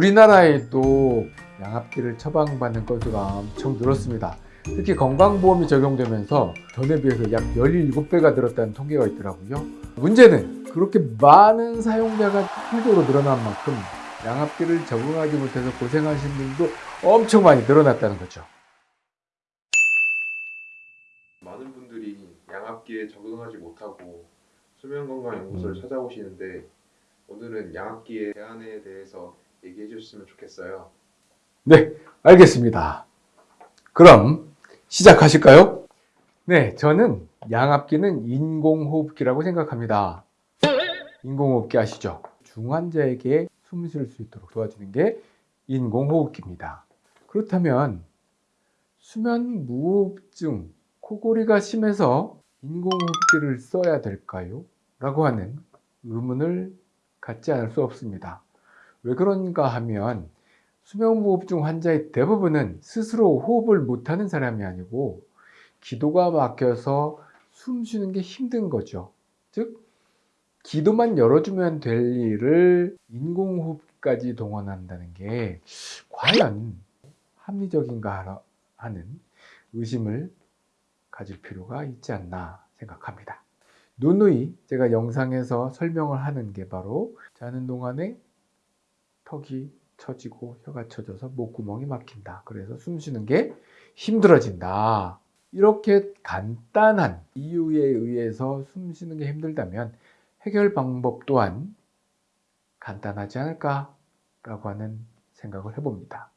우리나라에도 양압기를 처방받는 건수가 엄청 늘었습니다. 특히 건강보험이 적용되면서 전에 비해서 약 17배가 늘었다는 통계가 있더라고요. 문제는 그렇게 많은 사용자가 필적으로 늘어난 만큼 양압기를 적응하지 못해서 고생하신 분도 엄청 많이 늘어났다는 거죠. 많은 분들이 양압기에 적응하지 못하고 수면건강연구소를 음. 찾아오시는데 오늘은 양압기의 대안에 대해서 얘기해 주셨으면 좋겠어요. 네, 알겠습니다. 그럼 시작하실까요? 네, 저는 양압기는 인공호흡기라고 생각합니다. 인공호흡기 아시죠? 중환자에게 숨 쉴 수 있도록 도와주는 게 인공호흡기입니다. 그렇다면 수면 무호흡증, 코골이가 심해서 인공호흡기를 써야 될까요? 라고 하는 의문을 갖지 않을 수 없습니다. 왜 그런가 하면 수면무호흡증 환자의 대부분은 스스로 호흡을 못하는 사람이 아니고 기도가 막혀서 숨 쉬는 게 힘든 거죠. 즉, 기도만 열어주면 될 일을 인공호흡까지 동원한다는 게 과연 합리적인가 하는 의심을 가질 필요가 있지 않나 생각합니다. 누누이 제가 영상에서 설명을 하는 게 바로 자는 동안에 턱이 처지고 혀가 처져서 목구멍이 막힌다. 그래서 숨 쉬는 게 힘들어진다. 이렇게 간단한 이유에 의해서 숨 쉬는 게 힘들다면 해결 방법 또한 간단하지 않을까라고 하는 생각을 해봅니다.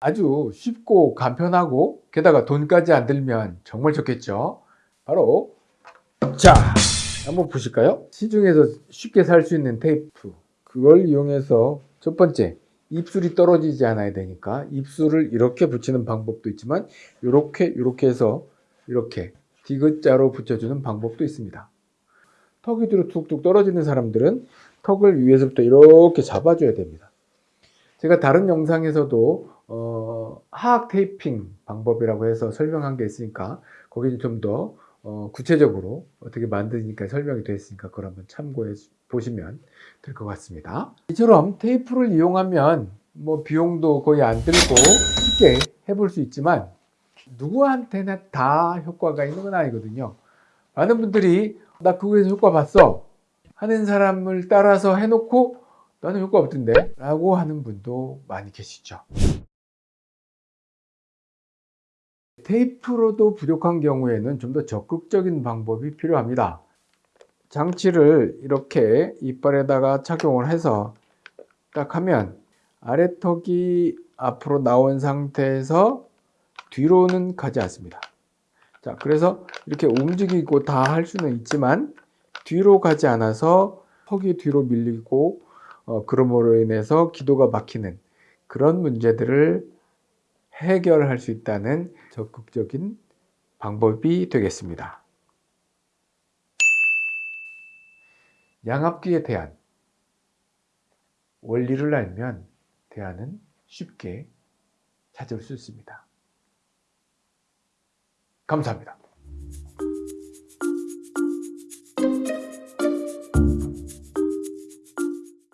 아주 쉽고 간편하고 게다가 돈까지 안 들면 정말 좋겠죠. 바로 자 한번 보실까요? 시중에서 쉽게 살 수 있는 테이프 그걸 이용해서 첫 번째 입술이 떨어지지 않아야 되니까 입술을 이렇게 붙이는 방법도 있지만 이렇게 이렇게 해서 이렇게 디귿자로 붙여주는 방법도 있습니다. 턱이 뒤로 툭툭 떨어지는 사람들은 턱을 위에서부터 이렇게 잡아줘야 됩니다. 제가 다른 영상에서도 어, 하악 테이핑 방법이라고 해서 설명한 게 있으니까 거기는 좀더 어, 구체적으로 어떻게 만드니까 설명이 되어 있으니까 그걸 한번 참고해 보시면 될 것 같습니다. 이처럼 테이프를 이용하면 뭐 비용도 거의 안 들고 쉽게 해볼 수 있지만 누구한테나 다 효과가 있는 건 아니거든요. 많은 분들이 나 그거에서 효과 봤어 하는 사람을 따라서 해놓고 나는 효과 없던데 라고 하는 분도 많이 계시죠. 테이프로도 부족한 경우에는 좀 더 적극적인 방법이 필요합니다. 장치를 이렇게 이빨에다가 착용을 해서 딱 하면 아래턱이 앞으로 나온 상태에서 뒤로는 가지 않습니다. 자, 그래서 이렇게 움직이고 다 할 수는 있지만 뒤로 가지 않아서 턱이 뒤로 밀리고 어, 그러므로 인해서 기도가 막히는 그런 문제들을 해결할 수 있다는 적극적인 방법이 되겠습니다. 양압기에 대한 원리를 알면 대안은 쉽게 찾을 수 있습니다. 감사합니다.